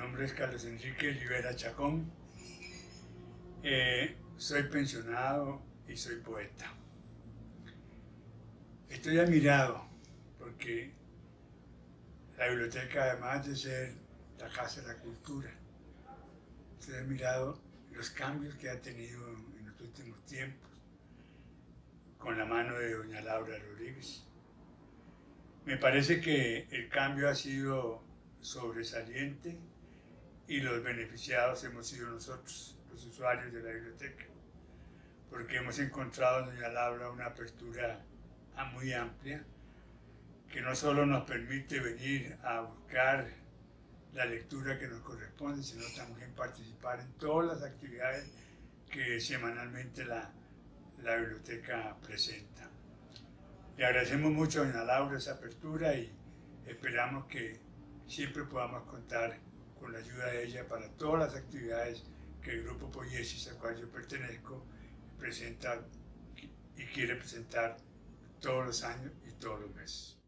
nombre es Carlos Enrique Rivera Chacón. Eh, soy pensionado y soy poeta. Estoy admirado porque la biblioteca, además de ser la casa de la cultura, estoy admirado los cambios que ha tenido en los últimos tiempos con la mano de doña Laura Rodríguez. Me parece que el cambio ha sido sobresaliente y los beneficiados hemos sido nosotros, los usuarios de la biblioteca, porque hemos encontrado en Doña Laura una apertura muy amplia que no solo nos permite venir a buscar la lectura que nos corresponde, sino también participar en todas las actividades que semanalmente la, la biblioteca presenta. Le agradecemos mucho a doña Laura esa apertura y esperamos que siempre podamos contar con la ayuda de ella para todas las actividades que el Grupo Poiesis, al cual yo pertenezco, presenta y quiere presentar todos los años y todos los meses.